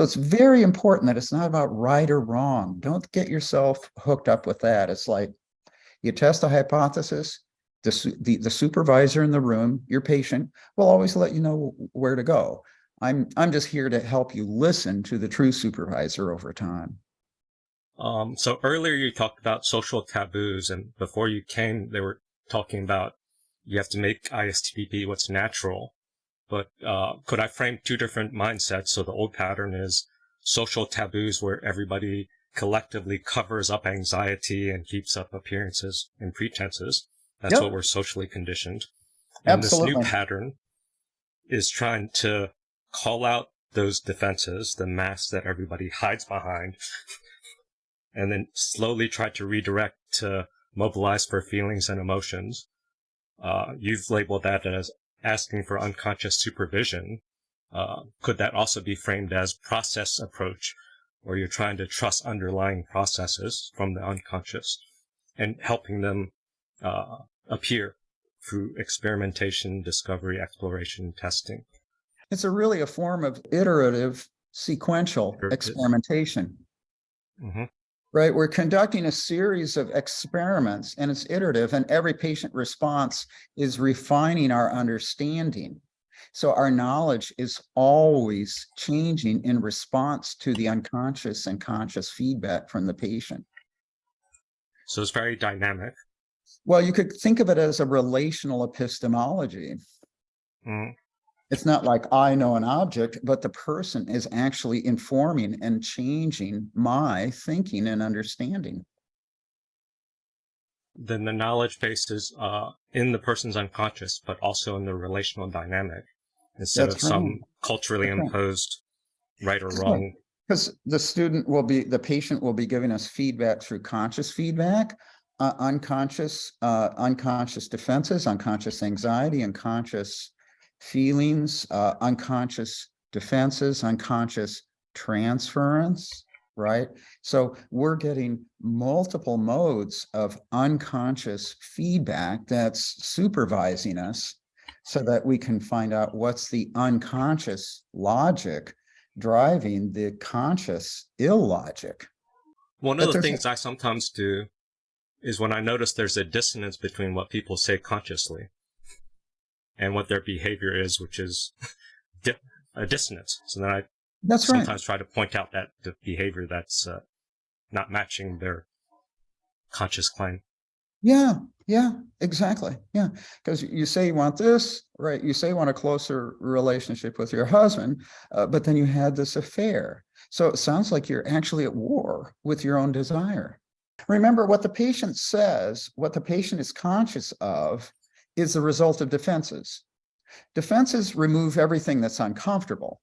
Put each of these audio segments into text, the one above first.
So it's very important that it's not about right or wrong. Don't get yourself hooked up with that. It's like you test a hypothesis, the, the, the supervisor in the room, your patient, will always let you know where to go. I'm, I'm just here to help you listen to the true supervisor over time. Um, so earlier you talked about social taboos, and before you came, they were talking about you have to make ISTDP what's natural. But uh, could I frame two different mindsets? So the old pattern is social taboos where everybody collectively covers up anxiety and keeps up appearances and pretenses. That's Yep. what we're socially conditioned. And this new pattern is trying to call out those defenses, the masks that everybody hides behind, and then slowly try to redirect to mobilize for feelings and emotions. Uh, you've labeled that as asking for unconscious supervision. Uh, could that also be framed as process approach, where you're trying to trust underlying processes from the unconscious and helping them uh, appear through experimentation, discovery, exploration, testing? It's a really a form of iterative sequential experimentation. hmm Right, we're conducting a series of experiments and it's iterative and every patient response is refining our understanding. So our knowledge is always changing in response to the unconscious and conscious feedback from the patient. So it's very dynamic. Well, you could think of it as a relational epistemology. Mm. It's not like I know an object, but the person is actually informing and changing my thinking and understanding. Then the knowledge base is uh, in the person's unconscious, but also in the relational dynamic instead That's of some culturally That's imposed right or wrong. Because the student will be, the patient will be giving us feedback through conscious feedback, uh, unconscious, uh, unconscious defenses, unconscious anxiety, unconscious feelings, uh, unconscious defenses, unconscious transference, right? So we're getting multiple modes of unconscious feedback that's supervising us so that we can find out what's the unconscious logic driving the conscious illogic. One But of the things I sometimes do is when I notice there's a dissonance between what people say consciously and what their behavior is, which is di- a dissonance. So then I That's right. sometimes try to point out that the behavior that's uh, not matching their conscious claim. Yeah, yeah, exactly. Yeah, because you say you want this, right? You say you want a closer relationship with your husband, uh, but then you had this affair. So it sounds like you're actually at war with your own desire. Remember what the patient says, what the patient is conscious of is the result of defenses. Defenses remove everything that's uncomfortable,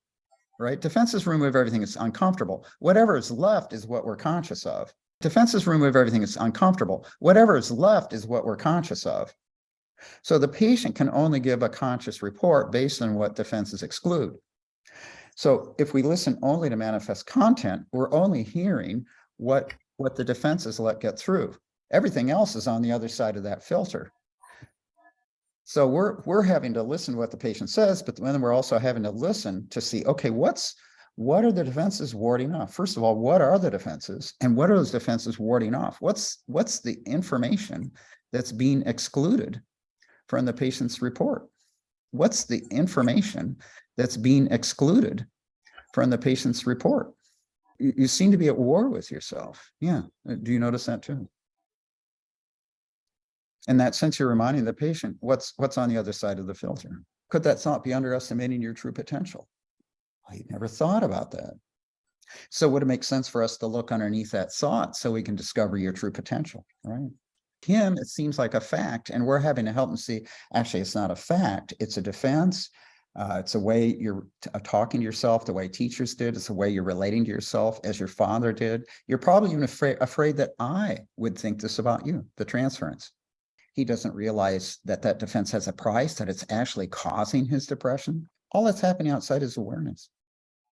right? Defenses remove everything that's uncomfortable. Whatever is left is what we're conscious of. Defenses remove everything that's uncomfortable. Whatever is left is what we're conscious of. So the patient can only give a conscious report based on what defenses exclude. So if we listen only to manifest content, we're only hearing what, what the defenses let get through. Everything else is on the other side of that filter. So we're, we're having to listen to what the patient says, but then we're also having to listen to see, okay, what's, what are the defenses warding off? First of all, what are the defenses and what are those defenses warding off? What's, what's the information that's being excluded from the patient's report? What's the information that's being excluded from the patient's report? You, you seem to be at war with yourself. Yeah. Uh, Do you notice that too? In that sense, you're reminding the patient what's, what's on the other side of the filter. Could that thought be underestimating your true potential? I never thought about that. So would it make sense for us to look underneath that thought so we can discover your true potential, right? Him, it seems like a fact, and we're having to help him see, actually, it's not a fact, it's a defense. Uh, it's a way you're uh, talking to yourself, the way teachers did, it's the way you're relating to yourself as your father did. You're probably even afraid, afraid that I would think this about you, the transference. He doesn't realize that that defense has a price, that it's actually causing his depression. All that's happening outside is awareness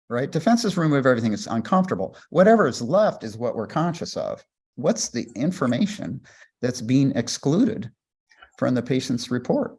right? Defenses remove everything that's uncomfortable. Whatever is left is what we're conscious of. What's the information that's being excluded from the patient's report?